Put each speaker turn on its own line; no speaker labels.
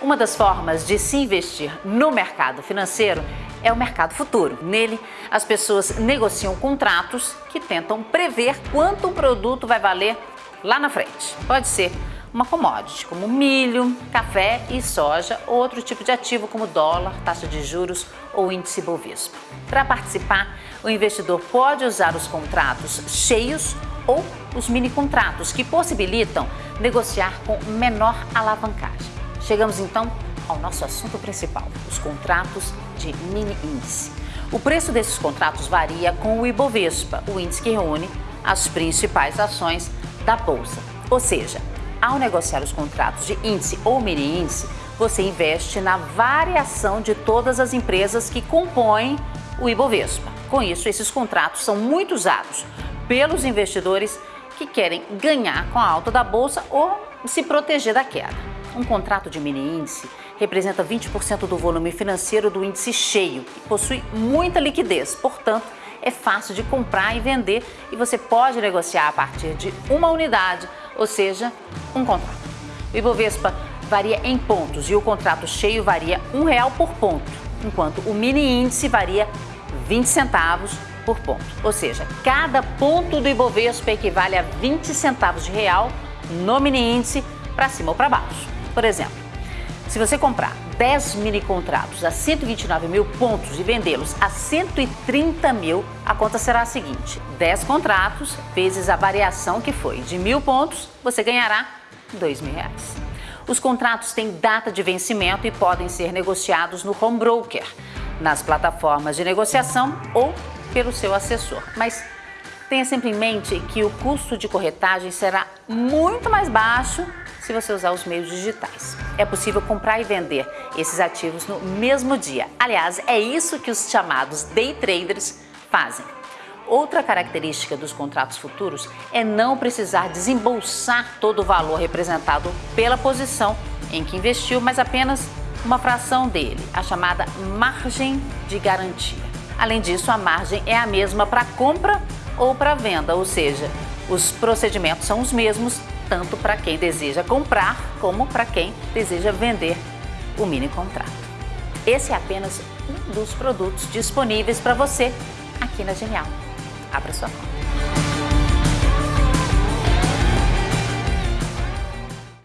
Uma das formas de se investir no mercado financeiro é o mercado futuro. Nele, as pessoas negociam contratos que tentam prever quanto um produto vai valer lá na frente. Pode ser uma commodity, como milho, café e soja, ou outro tipo de ativo como dólar, taxa de juros ou índice Bovespa. Para participar, o investidor pode usar os contratos cheios ou os mini contratos, que possibilitam negociar com menor alavancagem. Chegamos então ao nosso assunto principal, os contratos de mini índice. O preço desses contratos varia com o Ibovespa, o índice que reúne as principais ações da bolsa. Ou seja, ao negociar os contratos de índice ou mini índice, você investe na variação de todas as empresas que compõem o Ibovespa. Com isso, esses contratos são muito usados pelos investidores que querem ganhar com a alta da bolsa ou se proteger da queda. Um contrato de mini índice representa 20% do volume financeiro do índice cheio e possui muita liquidez, portanto, é fácil de comprar e vender e você pode negociar a partir de uma unidade, ou seja, um contrato. O Ibovespa varia em pontos e o contrato cheio varia um real por ponto, enquanto o mini índice varia 20 centavos por ponto. Ou seja, cada ponto do Ibovespa equivale a 20 centavos de real no mini índice para cima ou para baixo. Por exemplo, se você comprar 10 mini contratos a 129 mil pontos e vendê-los a 130 mil, a conta será a seguinte: 10 contratos vezes a variação que foi de mil pontos, você ganhará 2 mil reais. Os contratos têm data de vencimento e podem ser negociados no home broker, nas plataformas de negociação ou pelo seu assessor. Mas tenha sempre em mente que o custo de corretagem será muito mais baixo se você usar os meios digitais. É possível comprar e vender esses ativos no mesmo dia. Aliás, é isso que os chamados day traders fazem. Outra característica dos contratos futuros é não precisar desembolsar todo o valor representado pela posição em que investiu, mas apenas uma fração dele, a chamada margem de garantia. Além disso, a margem é a mesma para compra ou para venda, ou seja, os procedimentos são os mesmos tanto para quem deseja comprar como para quem deseja vender o mini contrato. Esse é apenas um dos produtos disponíveis para você aqui na Genial. Abra sua conta.